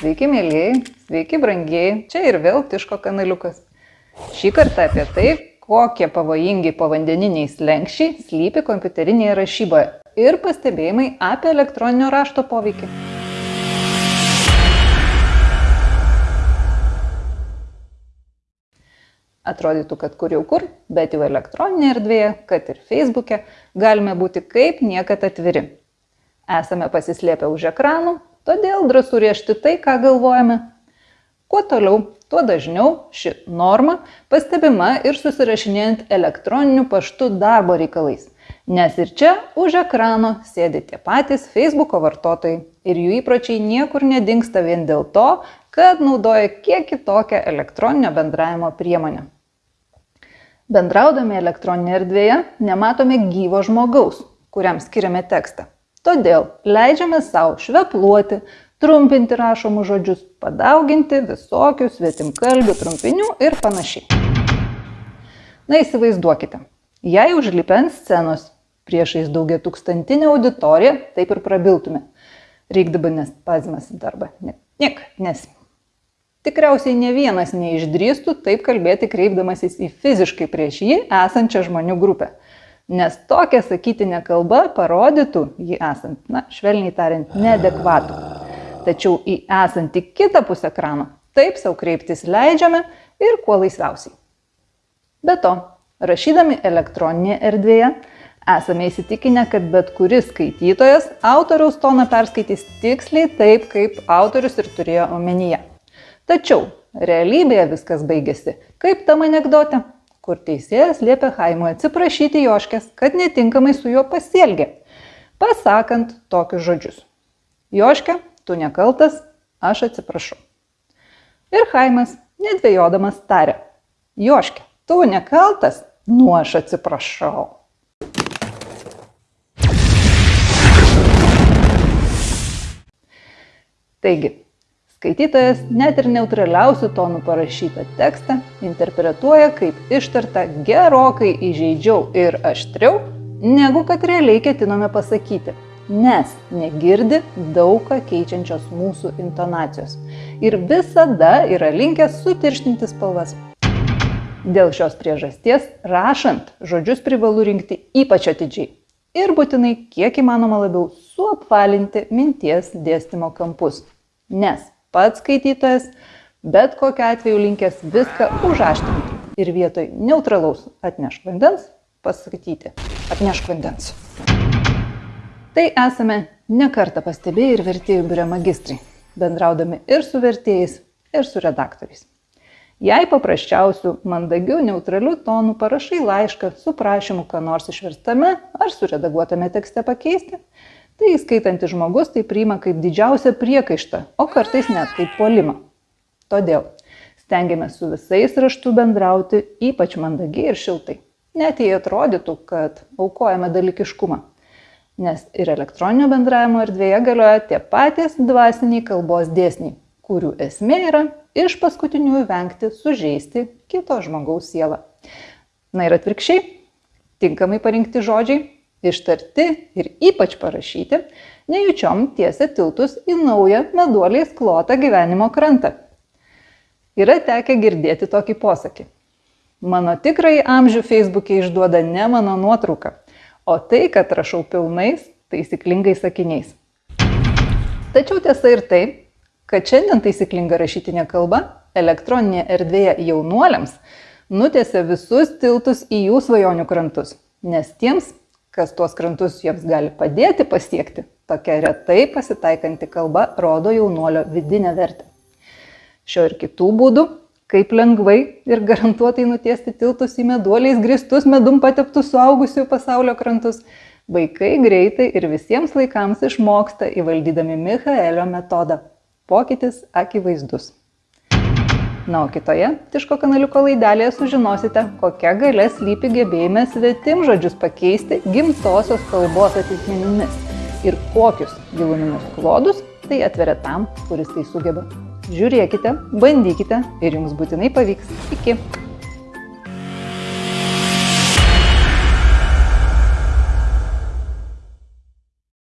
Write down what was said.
Sveiki, mėlyjei, sveiki, brangieji, čia ir vėl Tiško kanaliukas. Šį kartą apie tai, kokie pavojingi povandeniniai slengščiai slypi kompiuterinėje rašyboje ir pastebėjimai apie elektroninio rašto poveikį. Atrodytų, kad kur jau kur, bet jau elektroninėje erdvėje, kad ir Facebook'e, galime būti kaip niekad atviri. Esame pasislėpę už ekranų, Todėl drąsu riešti tai, ką galvojame. Kuo toliau, tuo dažniau ši norma pastebima ir susirašinėjant elektroniniu paštu darbo reikalais. Nes ir čia už ekrano sėdi tie patys Facebook'o vartotojai ir jų įpročiai niekur nedingsta vien dėl to, kad naudoja kiek kitokią elektroninio bendravimo priemonę. Bendraudami elektroninėje erdvėje nematome gyvo žmogaus, kuriam skiriame tekstą. Todėl leidžiame savo švepluoti, trumpinti rašomus žodžius, padauginti visokių svetimkalbių trumpinių ir panašiai. Na įsivaizduokite, jei užlipę ant scenos priešais daugia tūkstantinę auditoriją, taip ir prabiltume. Reikdaba nes pazimas darbą. Niek, nes. Tikriausiai ne vienas neišdrįstų taip kalbėti kreipdamasis į fiziškai prieš jį esančią žmonių grupę nes tokia sakytinė kalba parodytų jį esant, na, švelniai tariant, neadekvatų. Tačiau į esantį kitą pusę ekrano taip savo kreiptis leidžiame ir kuo laisviausiai. Be to, rašydami elektroninėje erdvėje, esame įsitikinę, kad bet kuris skaitytojas autoriaus toną perskaitys tiksliai taip, kaip autorius ir turėjo omenyje. Tačiau realybėje viskas baigėsi kaip tam anegdote kur teisėjas liepia Haimui atsiprašyti Joškės, kad netinkamai su juo pasielgė, pasakant tokius žodžius. Joškė, tu nekaltas, aš atsiprašau. Ir Haimas, nedvėjodamas, tarė, Joškė, tu nekaltas, nu aš atsiprašau. Taigi, Skaitytojas net ir neutraliausių tonų parašytą tekstą interpretuoja kaip ištartą gerokai įžeidžiau ir aštriau, negu kad realiai ketinome pasakyti, nes negirdi daug ką keičiančios mūsų intonacijos ir visada yra linkęs sutirštinti spalvas. Dėl šios priežasties, rašant, žodžius privalu rinkti ypač atidžiai ir būtinai kiek įmanoma labiau suapvalinti minties dėstymo kampus. Nes pats skaitytojas, bet kokiu atveju linkęs viską užaštrinti ir vietoj neutralaus atnešk vandens pasakyti atnešk vandens. Tai esame nekartą pastebėję ir vertėjų biure magistrai, bendraudami ir su vertėjais, ir su redaktoriais. Jei paprasčiausių, mandagių, neutralių tonų parašai laišką su prašymu, ką nors išverstame ar suredaguotame tekste pakeisti, tai skaitantis žmogus tai priima kaip didžiausią priekaištą, o kartais net kaip polimą. Todėl stengiamės su visais raštu bendrauti ypač mandagiai ir šiltai, net jei atrodytų, kad aukojame dalykiškumą. Nes ir elektroninio bendravimo erdvėje galioja tie patys dvasiniai kalbos dėsniai, kurių esmė yra iš paskutiniųjų vengti sužeisti kito žmogaus sielą. Na ir atvirkščiai, tinkamai parinkti žodžiai ištarti ir ypač parašyti, nejučiom tiesia tiltus į naują meduoliais klotą gyvenimo krantą. Yra tekę girdėti tokį posakį. Mano tikrai amžių Facebook'e išduoda ne mano nuotrauka, o tai, kad rašau pilnais, taisyklingais sakiniais. Tačiau tiesa ir tai, kad šiandien taisyklinga rašytinė kalba elektroninėje erdvėje jaunuoliams nutėse visus tiltus į jų svajonių krantus, nes tiems kas tuos krantus jiems gali padėti pasiekti, tokia retai pasitaikanti kalba rodo jaunuolio vidinę vertę. Šio ir kitų būdų, kaip lengvai ir garantuotai nutiesti tiltus į meduoliais gristus medum pateptus suaugusių pasaulio krantus, vaikai greitai ir visiems laikams išmoksta įvaldydami Michaelio metodą. Pokytis akivaizdus. Na, o kitoje Tiško kanaliuko laidelėje sužinosite, kokia galia slypi gebėjime svetim žodžius pakeisti gimtosios kalbos atitikmenimis ir kokius giluminius klodus tai atveria tam, kuris tai sugeba. Žiūrėkite, bandykite ir jums būtinai pavyks. Iki.